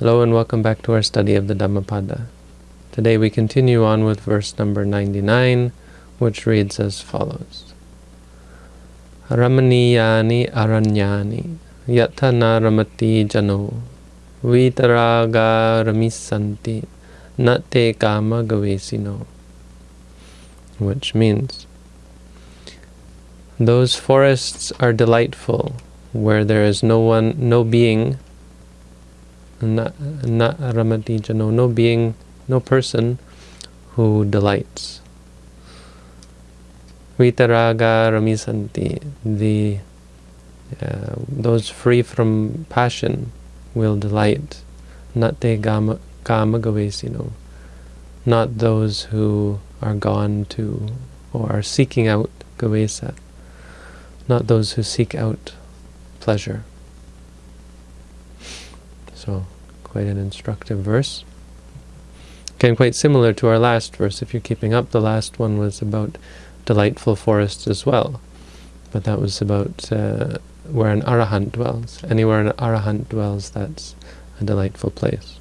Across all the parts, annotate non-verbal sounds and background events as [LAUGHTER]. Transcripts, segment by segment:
Hello and welcome back to our study of the Dhammapada. Today we continue on with verse number 99, which reads as follows. Ramaniyani aranyani yatana ramati jano vitaraga ramisanti nate kama gavesino. Which means, those forests are delightful where there is no one, no being na, na ramati jano, no being, no person who delights. Vitaraga ramisanti, the uh, those free from passion will delight. Nate gama, kama gavesino, not those who are gone to or are seeking out gavesa, not those who seek out pleasure. So quite an instructive verse. Again, quite similar to our last verse. If you're keeping up, the last one was about delightful forests as well. But that was about uh, where an arahant dwells. Anywhere an arahant dwells, that's a delightful place.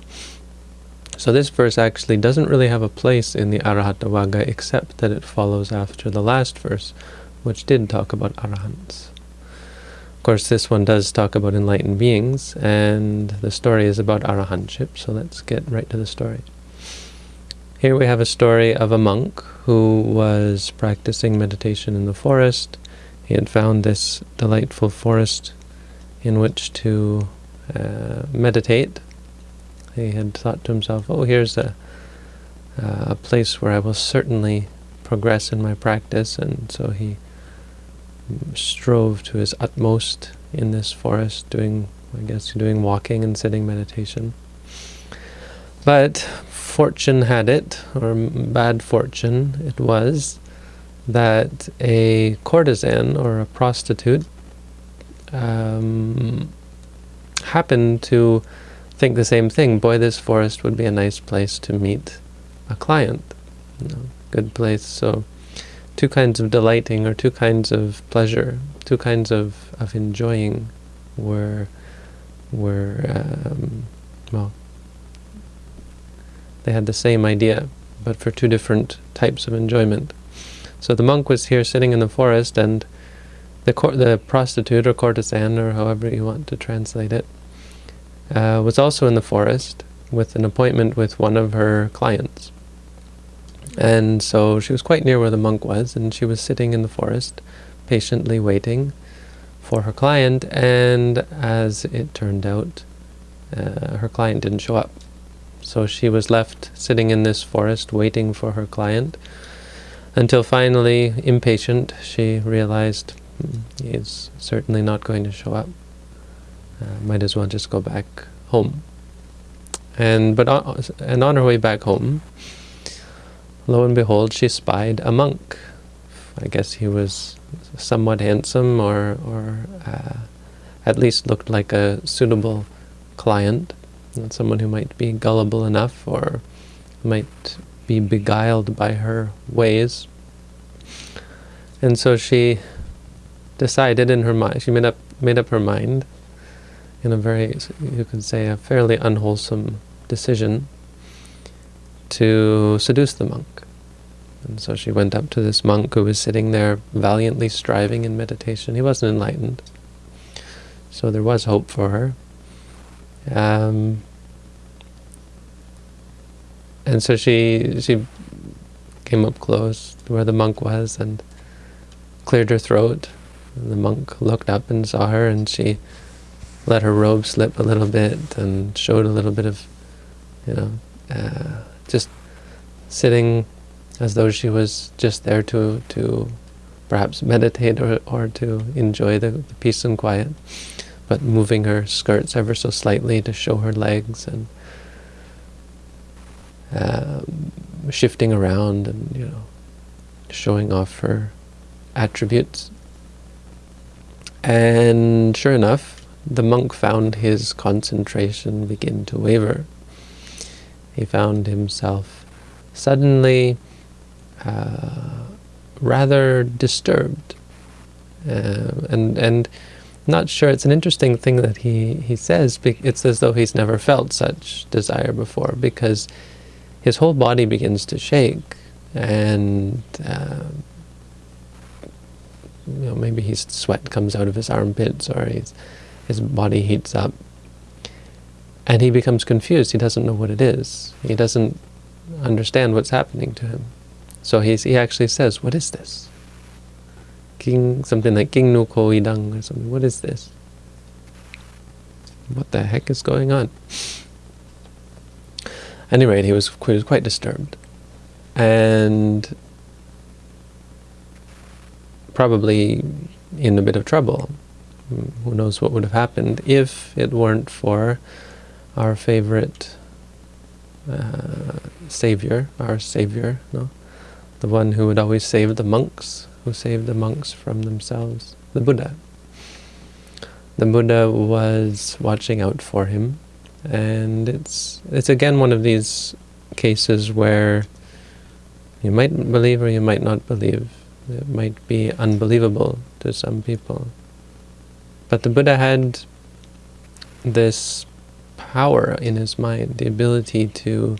So this verse actually doesn't really have a place in the Arahanta Vagga except that it follows after the last verse, which did talk about arahants. Of course, this one does talk about enlightened beings, and the story is about arahantship, so let's get right to the story. Here we have a story of a monk who was practicing meditation in the forest. He had found this delightful forest in which to uh, meditate. He had thought to himself, oh, here's a, uh, a place where I will certainly progress in my practice, and so he strove to his utmost in this forest, doing, I guess, doing walking and sitting meditation. But fortune had it, or bad fortune it was, that a courtesan or a prostitute um, happened to think the same thing. Boy, this forest would be a nice place to meet a client. You know, good place. So two kinds of delighting or two kinds of pleasure, two kinds of, of enjoying were, were um, well, they had the same idea, but for two different types of enjoyment. So the monk was here sitting in the forest, and the the prostitute or courtesan, or however you want to translate it, uh, was also in the forest with an appointment with one of her clients. And so she was quite near where the monk was, and she was sitting in the forest, patiently waiting for her client, and as it turned out, uh, her client didn't show up. So she was left sitting in this forest waiting for her client, until finally, impatient, she realized hmm, he's certainly not going to show up. Uh, might as well just go back home. And but on, and on her way back home, lo and behold, she spied a monk. I guess he was somewhat handsome or, or uh, at least looked like a suitable client, not someone who might be gullible enough or might be beguiled by her ways. And so she decided in her mind, she made up, made up her mind in a very, you could say, a fairly unwholesome decision to seduce the monk. And so she went up to this monk who was sitting there valiantly striving in meditation. He wasn't enlightened. So there was hope for her. Um, and so she she came up close to where the monk was and cleared her throat. And the monk looked up and saw her and she let her robe slip a little bit and showed a little bit of, you know, uh, just sitting as though she was just there to to perhaps meditate or, or to enjoy the, the peace and quiet, but moving her skirts ever so slightly to show her legs and uh, shifting around and, you know, showing off her attributes. And sure enough, the monk found his concentration begin to waver. He found himself suddenly uh, rather disturbed. Uh, and and not sure. It's an interesting thing that he, he says. It's as though he's never felt such desire before because his whole body begins to shake and uh, you know, maybe his sweat comes out of his armpits or his, his body heats up. And he becomes confused. He doesn't know what it is. He doesn't understand what's happening to him. So he's, he actually says, what is this? King, something like King no ko idang or something. What is this? What the heck is going on? At any rate, he was, he was quite disturbed. And probably in a bit of trouble. Who knows what would have happened if it weren't for our favorite uh, savior, our savior, no? the one who would always save the monks, who saved the monks from themselves, the Buddha. The Buddha was watching out for him, and it's it's again one of these cases where you might believe or you might not believe. It might be unbelievable to some people. But the Buddha had this power in his mind, the ability to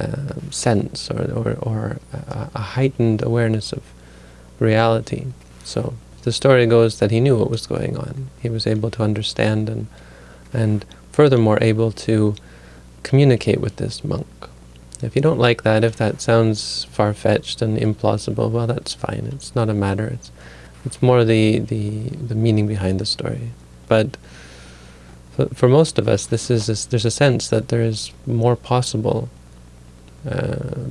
uh, sense or, or, or a, a heightened awareness of reality. So the story goes that he knew what was going on. He was able to understand and, and furthermore able to communicate with this monk. If you don't like that, if that sounds far-fetched and implausible, well, that's fine. It's not a matter. It's, it's more the, the, the meaning behind the story. But for, most of us, this is this, there's a sense that there is more possible uh,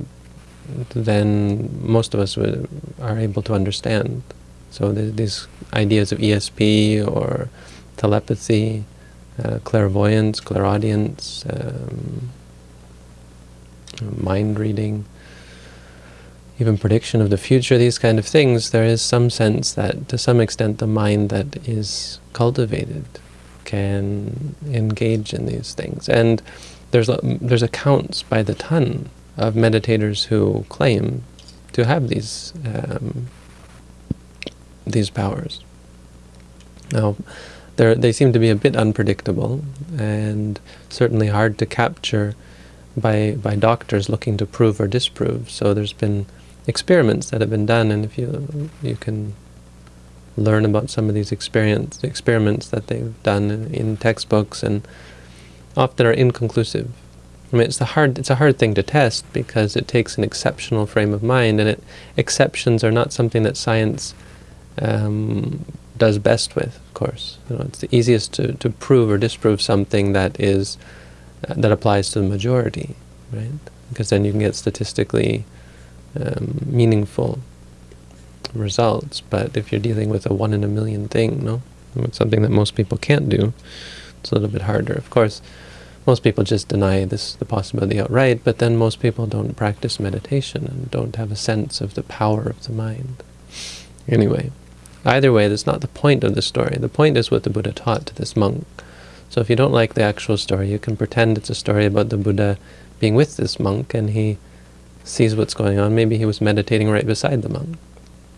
than most of us are able to understand. So these ideas of ESP or telepathy, uh, clairvoyance, clairaudience, um, mind reading, even prediction of the future, these kind of things, there is some sense that to some extent the mind that is cultivated can engage in these things. And there's, there's accounts by the ton of meditators who claim to have these um, these powers. Now, they seem to be a bit unpredictable and certainly hard to capture by by doctors looking to prove or disprove. So there's been experiments that have been done, and if you you can learn about some of these experience experiments that they've done in, in textbooks, and often are inconclusive. I mean, it's a hard it's a hard thing to test because it takes an exceptional frame of mind, and it exceptions are not something that science um, does best with. Of course, you know, it's the easiest to to prove or disprove something that is that applies to the majority, right? Because then you can get statistically um, meaningful results. But if you're dealing with a one in a million thing, no, it's something that most people can't do. It's a little bit harder. Of course, most people just deny this the possibility outright, but then most people don't practice meditation and don't have a sense of the power of the mind. Anyway, either way, that's not the point of the story. The point is what the Buddha taught to this monk. So if you don't like the actual story, you can pretend it's a story about the Buddha being with this monk and he sees what's going on. Maybe he was meditating right beside the monk.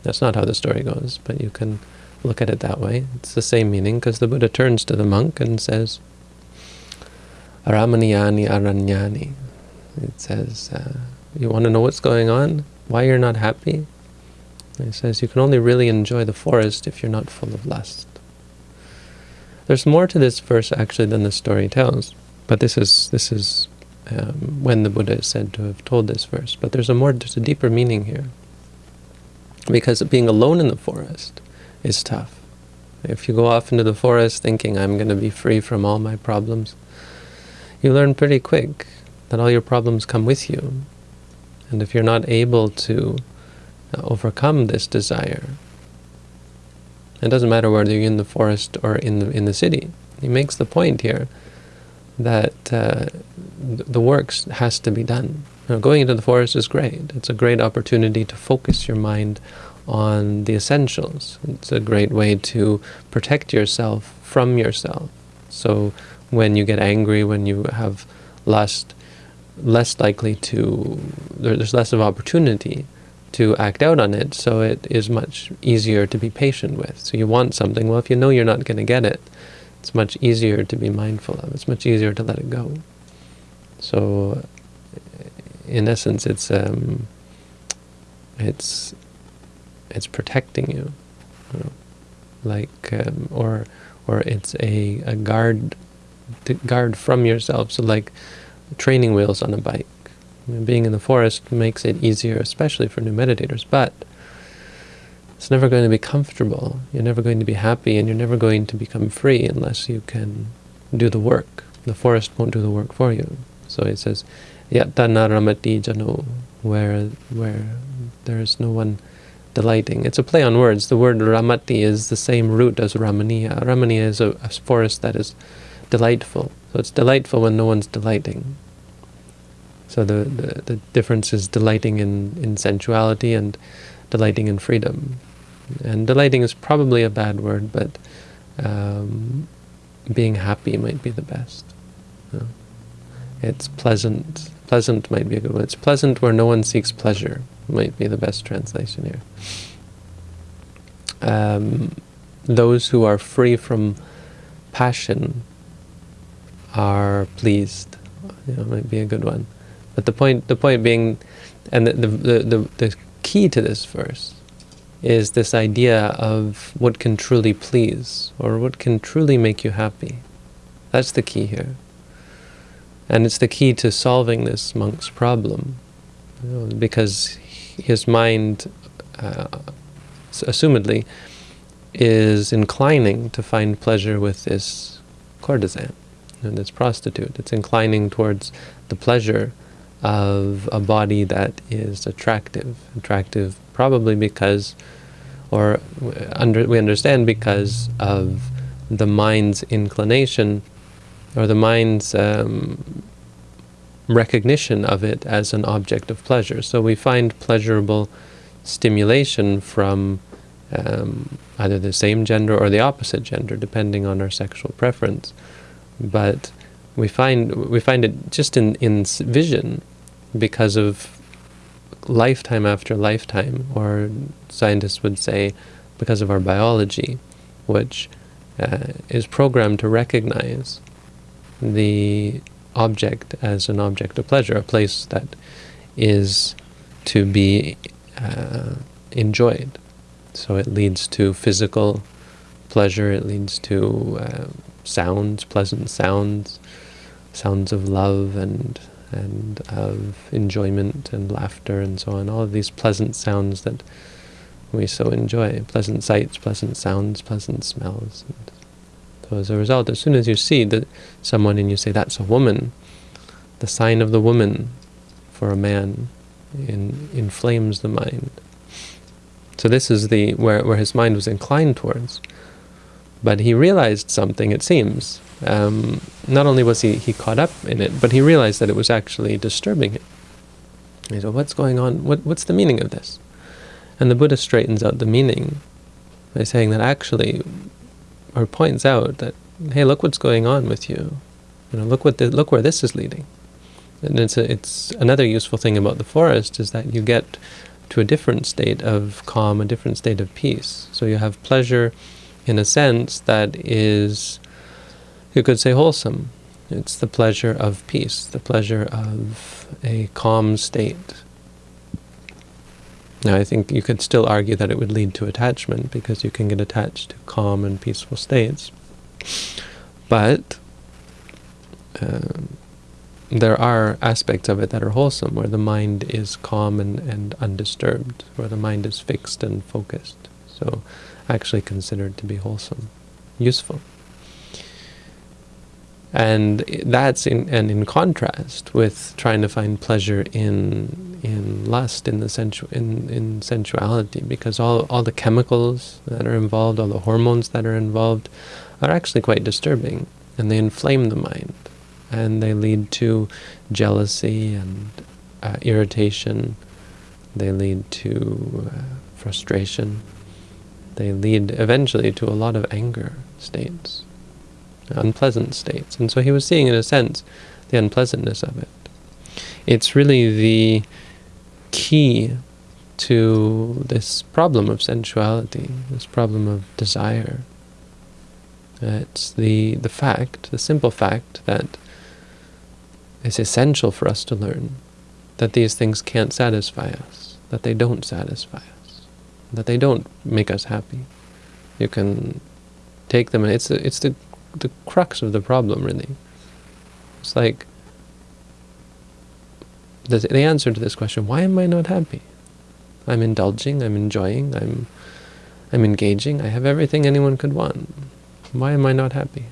That's not how the story goes, but you can look at it that way. It's the same meaning because the Buddha turns to the monk and says, Aramaniyani aranyani. It says, uh, you want to know what's going on? Why you're not happy? It says, you can only really enjoy the forest if you're not full of lust. There's more to this verse actually than the story tells, but this is this is um, when the Buddha is said to have told this verse. But there's a more, there's a deeper meaning here, because being alone in the forest is tough. If you go off into the forest thinking I'm going to be free from all my problems, you learn pretty quick that all your problems come with you. And if you're not able to uh, overcome this desire, it doesn't matter whether you're in the forest or in the, in the city. He makes the point here that uh, the works has to be done. Know, going into the forest is great. It's a great opportunity to focus your mind on the essentials. It's a great way to protect yourself from yourself. So when you get angry, when you have lust, less likely to, there's less of opportunity to act out on it, so it is much easier to be patient with. So you want something, well, if you know you're not going to get it, it's much easier to be mindful of. It's much easier to let it go. So, in essence, it's um, it's it's protecting you, you know, like um, or or it's a a guard guard from yourself. So like training wheels on a bike. Being in the forest makes it easier, especially for new meditators, but it's never going to be comfortable. You're never going to be happy, and you're never going to become free unless you can do the work. The forest won't do the work for you. So it says, Yattana ramati jano, where, where there is no one delighting. It's a play on words. The word ramati is the same root as ramaniya. Ramaniya is a, a forest that is delightful. So it's delightful when no one's delighting. So the, the, the difference is delighting in, in sensuality and delighting in freedom. And delighting is probably a bad word, but um, being happy might be the best. You know? It's pleasant. Pleasant might be a good one. It's pleasant where no one seeks pleasure might be the best translation here. Um, those who are free from passion are pleased. You know, might be a good one. But the point, the point being, and the, the, the, the key to this verse is this idea of what can truly please, or what can truly make you happy. That's the key here. And it's the key to solving this monk's problem. You know, because his mind, uh, assumedly, is inclining to find pleasure with this courtesan and this prostitute. It's inclining towards the pleasure of a body that is attractive. Attractive probably because, or under, we understand because of the mind's inclination, or the mind's um, recognition of it as an object of pleasure. So we find pleasurable stimulation from um, either the same gender or the opposite gender, depending on our sexual preference. But we find we find it just in in vision because of lifetime after lifetime, or scientists would say because of our biology, which uh, is programmed to recognize the object as an object of pleasure, a place that is to be uh, enjoyed. So it leads to physical pleasure, it leads to uh, sounds, pleasant sounds, sounds of love and and of enjoyment and laughter and so on, all of these pleasant sounds that we so enjoy, pleasant sights, pleasant sounds, pleasant smells. And so as a result, as soon as you see that someone and you say, that's a woman, the sign of the woman for a man in, inflames the mind. So this is the where, where his mind was inclined towards. But he realized something, it seems. Um, not only was he, he caught up in it, but he realized that it was actually disturbing him. He said, what's going on? What, what's the meaning of this? And the Buddha straightens out the meaning by saying that actually or points out that, hey, look what's going on with you. You know, look what the, look where this is leading. And it's a, it's another useful thing about the forest is that you get to a different state of calm, a different state of peace. So you have pleasure in a sense that is, you could say, wholesome. It's the pleasure of peace, the pleasure of a calm state. Now, I think you could still argue that it would lead to attachment because you can get attached to calm and peaceful states. But um, there are aspects of it that are wholesome, where the mind is calm and, and undisturbed, where the mind is fixed and focused. So actually considered to be wholesome, useful. And that's in and in contrast with trying to find pleasure in in lust, in the sensu in, in sensuality, because all all the chemicals that are involved, all the hormones that are involved, are actually quite disturbing, and they inflame the mind, and they lead to jealousy and uh, irritation. They lead to uh, frustration. They lead eventually to a lot of anger states unpleasant states. And so he was seeing, in a sense, the unpleasantness of it. It's really the key to this problem of sensuality, this problem of desire. It's the, the fact, the simple fact that it's essential for us to learn that these things can't satisfy us, that they don't satisfy us, that they don't make us happy. You can take them, and it's, it's the, the crux of the problem, really. It's like the, the answer to this question, why am I not happy? I'm indulging, I'm enjoying, I'm, I'm engaging, I have everything anyone could want. Why am I not happy?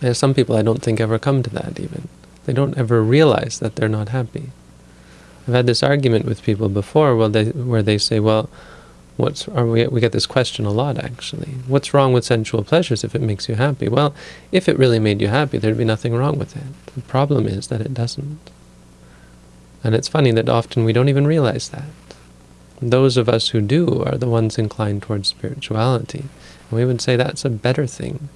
There's some people I don't think ever come to that even. They don't ever realize that they're not happy. I've had this argument with people before where they, where they say, well, what's, or we, we get this question a lot actually, what's wrong with sensual pleasures if it makes you happy? Well, if it really made you happy, there'd be nothing wrong with it. The problem is that it doesn't. And it's funny that often we don't even realize that. Those of us who do are the ones inclined towards spirituality. And we would say that's a better thing,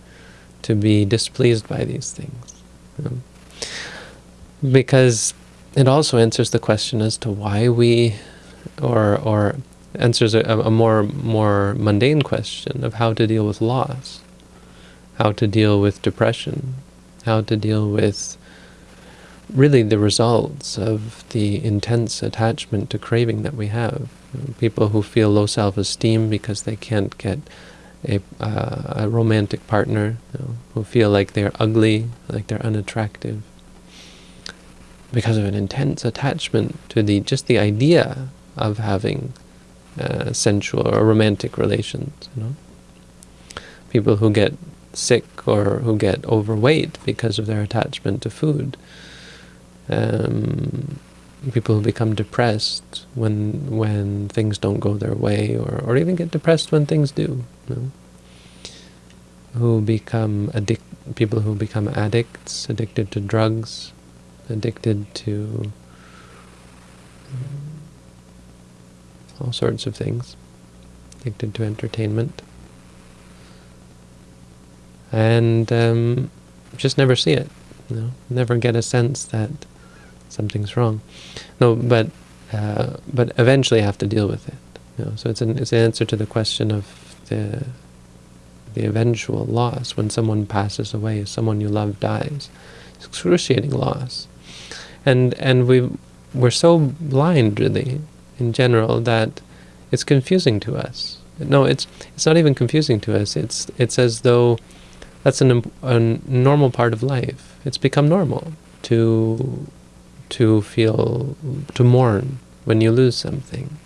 to be displeased by these things. You know? Because it also answers the question as to why we, or, or answers a, a more, more mundane question of how to deal with loss, how to deal with depression, how to deal with really the results of the intense attachment to craving that we have. People who feel low self-esteem because they can't get a, uh, a romantic partner, you know, who feel like they're ugly, like they're unattractive, because of an intense attachment to the just the idea of having uh, sensual or romantic relations. You know, people who get sick or who get overweight because of their attachment to food um, people become depressed when when things don't go their way, or, or even get depressed when things do. You know? Who become addict, people who become addicts, addicted to drugs, addicted to all sorts of things, addicted to entertainment, and um, just never see it. You know, never get a sense that something's wrong. No, but uh, but eventually have to deal with it. You know, so it's an it's an answer to the question of the the eventual loss when someone passes away, someone you love dies. It's excruciating loss, and and we we're so blind really in general that it's confusing to us. No, it's it's not even confusing to us. It's it's as though that's an a normal part of life. It's become normal to to feel, to mourn when you lose something,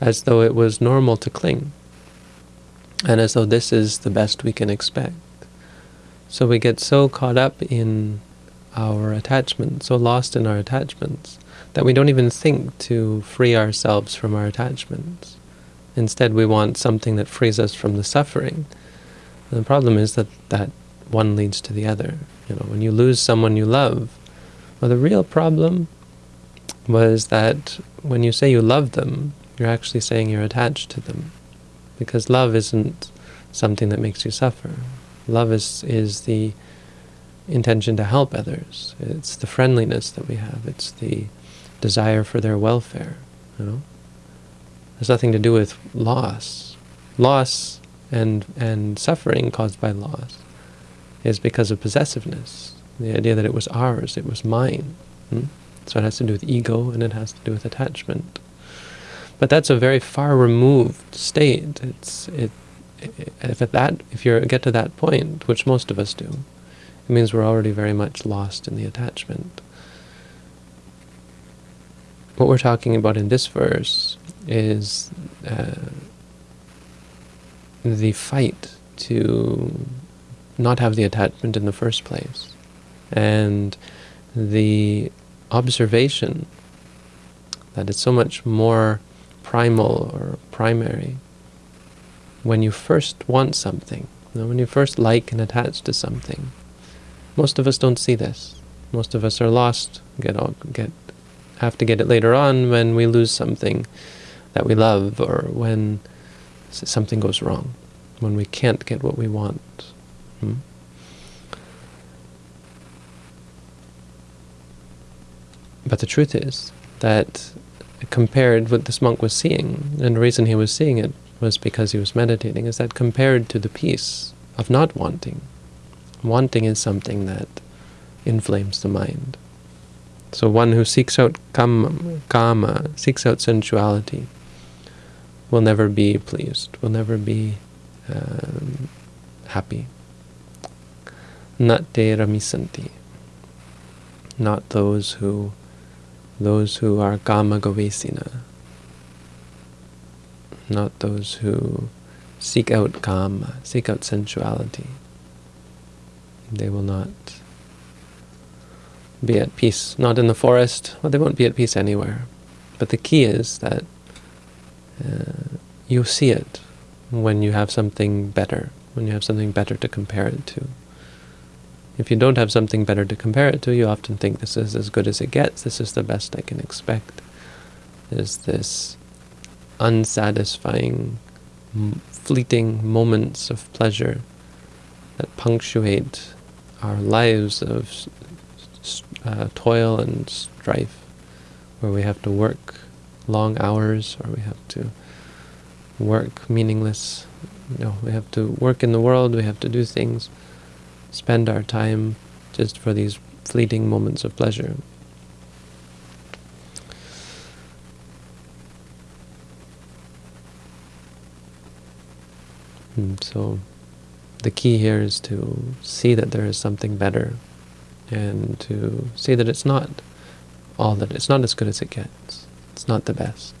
as though it was normal to cling, and as though this is the best we can expect. So we get so caught up in our attachments, so lost in our attachments, that we don't even think to free ourselves from our attachments. Instead, we want something that frees us from the suffering. And the problem is that that one leads to the other. You know, when you lose someone you love, well, the real problem was that when you say you love them, you're actually saying you're attached to them. Because love isn't something that makes you suffer. Love is, is the intention to help others. It's the friendliness that we have. It's the desire for their welfare. You know, has nothing to do with loss. Loss and, and suffering caused by loss is because of possessiveness the idea that it was ours, it was mine. Hmm? So it has to do with ego and it has to do with attachment. But that's a very far removed state. It's it, if at that if you get to that point, which most of us do, it means we're already very much lost in the attachment. What we're talking about in this verse is uh, the fight to not have the attachment in the first place and the observation that it's so much more primal or primary when you first want something, you know, when you first like and attach to something. Most of us don't see this. Most of us are lost, get all, get have to get it later on when we lose something that we love or when something goes wrong, when we can't get what we want. Hmm? But the truth is that compared what this monk was seeing, and the reason he was seeing it was because he was meditating, is that compared to the peace of not wanting, wanting is something that inflames the mind. So one who seeks out kama, kama seeks out sensuality, will never be pleased, will never be um, happy. Not te ramisanti. Not those who those who are kama gavesina. Not those who seek out kama, seek out sensuality. They will not be at peace. Not in the forest, well, they won't be at peace anywhere. But the key is that uh, you see it when you have something better, when you have something better to compare it to. If you don't have something better to compare it to, you often think this is as good as it gets, this is the best I can expect. Is this unsatisfying, fleeting moments of pleasure that punctuate our lives of uh, toil and strife, where we have to work long hours, or we have to work meaningless. Know, we have to work in the world, we have to do things, spend our time just for these fleeting moments of pleasure. And hmm, so the key here is to see that there is something better and to see that it's not all that it's not as good as it gets. It's not the best.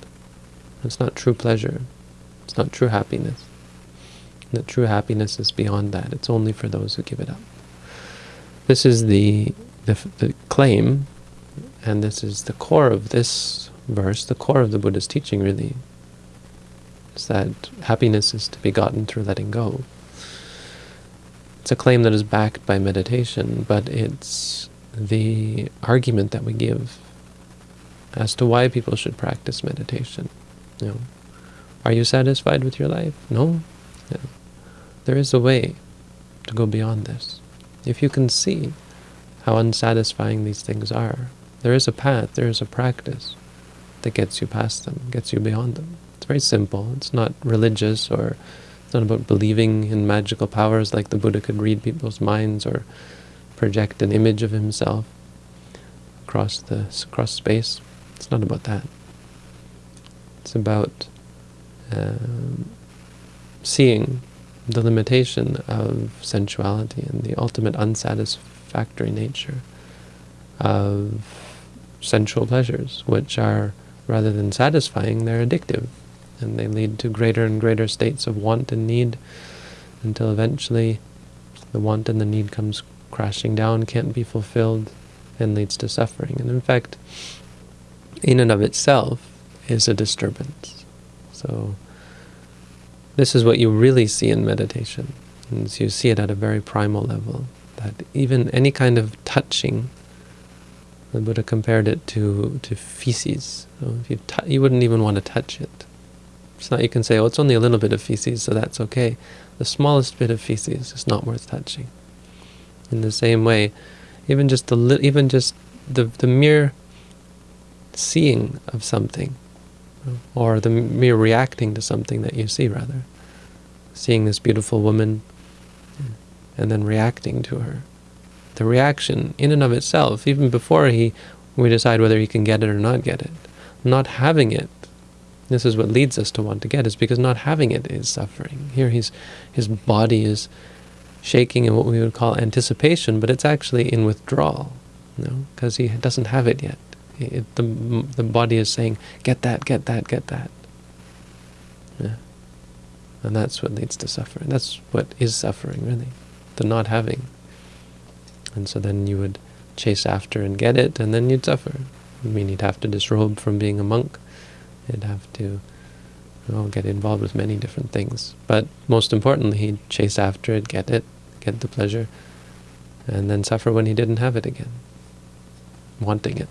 It's not true pleasure. It's not true happiness. That true happiness is beyond that. It's only for those who give it up. This is the, the, the claim, and this is the core of this verse, the core of the Buddha's teaching really, is that happiness is to be gotten through letting go. It's a claim that is backed by meditation, but it's the argument that we give as to why people should practice meditation. You know, are you satisfied with your life? No. There is a way to go beyond this. If you can see how unsatisfying these things are, there is a path, there is a practice that gets you past them, gets you beyond them. It's very simple. It's not religious or it's not about believing in magical powers like the Buddha could read people's minds or project an image of himself across the across space. It's not about that. It's about um, seeing the limitation of sensuality and the ultimate unsatisfactory nature of sensual pleasures, which are, rather than satisfying, they're addictive and they lead to greater and greater states of want and need until eventually the want and the need comes crashing down, can't be fulfilled, and leads to suffering. And in fact, in and of itself is a disturbance. So this is what you really see in meditation. And so you see it at a very primal level, that even any kind of touching, the Buddha compared it to, to feces. So if you, you wouldn't even want to touch it. It's not you can say, oh, it's only a little bit of feces, so that's okay. The smallest bit of feces is not worth touching. In the same way, even just the even just the the mere seeing of something, or the mere reacting to something that you see, rather, seeing this beautiful woman, and then reacting to her. The reaction, in and of itself, even before he, we decide whether he can get it or not get it, not having it this is what leads us to want to get, is because not having it is suffering. Here he's, his body is shaking in what we would call anticipation, but it's actually in withdrawal, you know, because he doesn't have it yet. It, the, the body is saying, get that, get that, get that. Yeah. And that's what leads to suffering. That's what is suffering, really, the not having. And so then you would chase after and get it, and then you'd suffer. I mean, you'd have to disrobe from being a monk, He'd have to well, get involved with many different things. But most importantly, he'd chase after it, get it, get the pleasure, and then suffer when he didn't have it again, wanting it.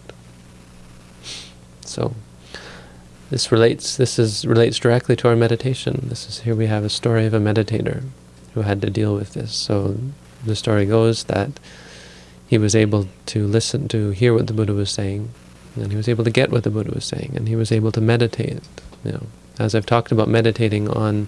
So this relates this is relates directly to our meditation. This is here we have a story of a meditator who had to deal with this. So the story goes that he was able to listen to hear what the Buddha was saying And he was able to get what the Buddha was saying, and he was able to meditate. You know, as I've talked about meditating on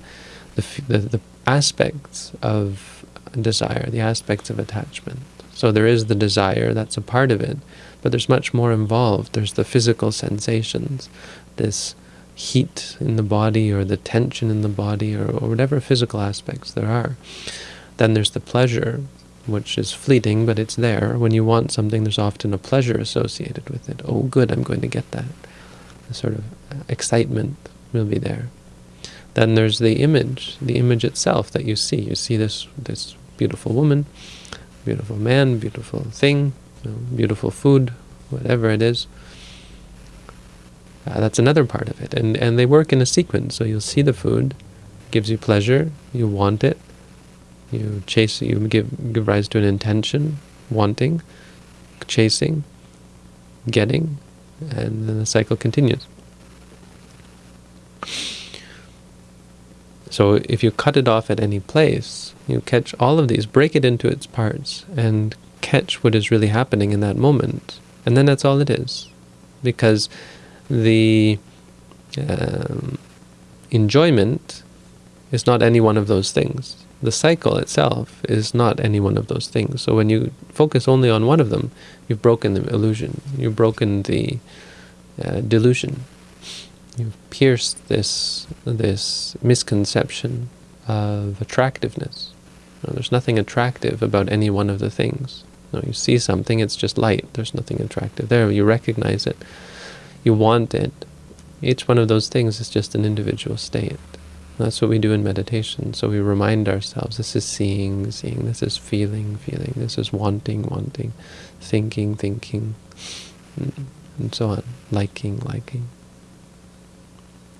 the, the, the aspects of desire, the aspects of attachment. So there is the desire, that's a part of it, but there's much more involved. There's the physical sensations, this heat in the body or the tension in the body or, or whatever physical aspects there are. Then there's the pleasure, which is fleeting, but it's there. When you want something, there's often a pleasure associated with it. Oh, good, I'm going to get that. The sort of excitement will be there. Then there's the image, the image itself that you see. You see this this beautiful woman, beautiful man, beautiful thing, you know, beautiful food, whatever it is. Uh, that's another part of it. And, and they work in a sequence. So you'll see the food, gives you pleasure, you want it, you chase you give, give rise to an intention, wanting, chasing, getting, and then the cycle continues. So if you cut it off at any place, you catch all of these, break it into its parts, and catch what is really happening in that moment. And then that's all it is. Because the um, enjoyment is not any one of those things. The cycle itself is not any one of those things. So when you focus only on one of them, you've broken the illusion. You've broken the uh, delusion. You've pierced this this misconception of attractiveness. There's nothing attractive about any one of the things. Know, you see something, it's just light. There's nothing attractive there. You recognize it you want it. Each one of those things is just an individual state. That's what we do in meditation. So we remind ourselves, this is seeing, seeing, this is feeling, feeling, this is wanting, wanting, thinking, thinking, mm-hmm. and so on, liking, liking.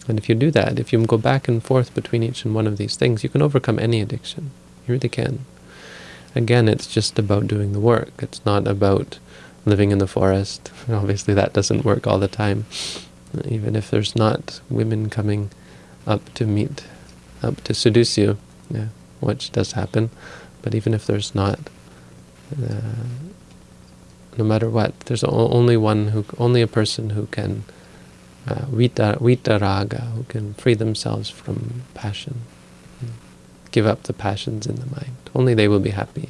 And if you do that, if you go back and forth between each and one of these things, you can overcome any addiction. You really can. Again, it's just about doing the work. It's not about living in the forest. [LAUGHS] Obviously that doesn't work all the time. Even if there's not women coming up to meet, up to seduce you, yeah, which does happen, but even if there's not, uh, no matter what, there's only one who, only a person who can uh, vita, vita raga, who can free themselves from passion, give up the passions in the mind. Only they will be happy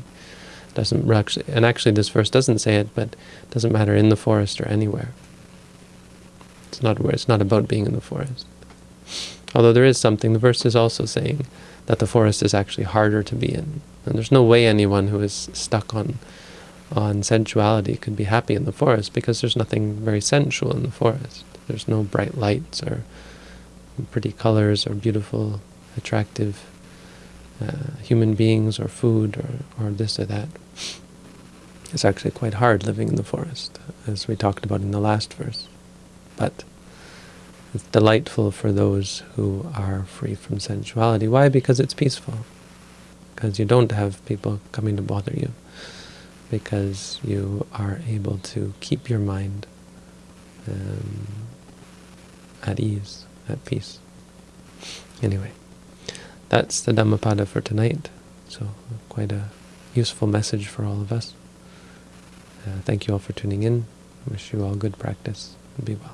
doesn't and actually this verse doesn't say it, but it doesn't matter in the forest or anywhere. It's not where it's not about being in the forest. Although there is something, the verse is also saying that the forest is actually harder to be in. And there's no way anyone who is stuck on on sensuality could be happy in the forest because there's nothing very sensual in the forest. There's no bright lights or pretty colors or beautiful, attractive uh, human beings or food or, or this or that. It's actually quite hard living in the forest, as we talked about in the last verse. But it's delightful for those who are free from sensuality. Why? Because it's peaceful. Because you don't have people coming to bother you. Because you are able to keep your mind um, at ease, at peace. Anyway, that's the Dhammapada for tonight. So quite a useful message for all of us. Uh, thank you all for tuning in. Wish you all good practice. And be well.